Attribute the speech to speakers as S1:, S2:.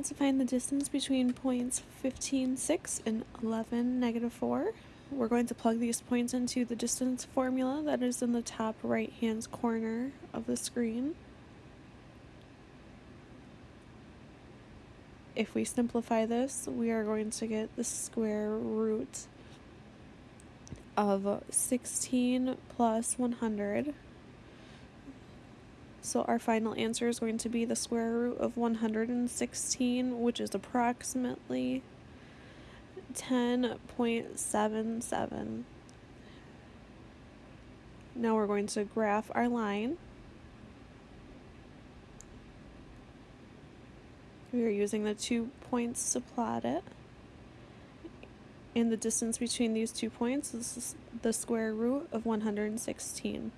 S1: want to find the distance between points 15, 6 and 11, negative 4. We're going to plug these points into the distance formula that is in the top right hand corner of the screen. If we simplify this, we are going to get the square root of 16 plus 100. So our final answer is going to be the square root of 116, which is approximately 10.77. Now we're going to graph our line. We are using the two points to plot it. And the distance between these two points is the square root of 116.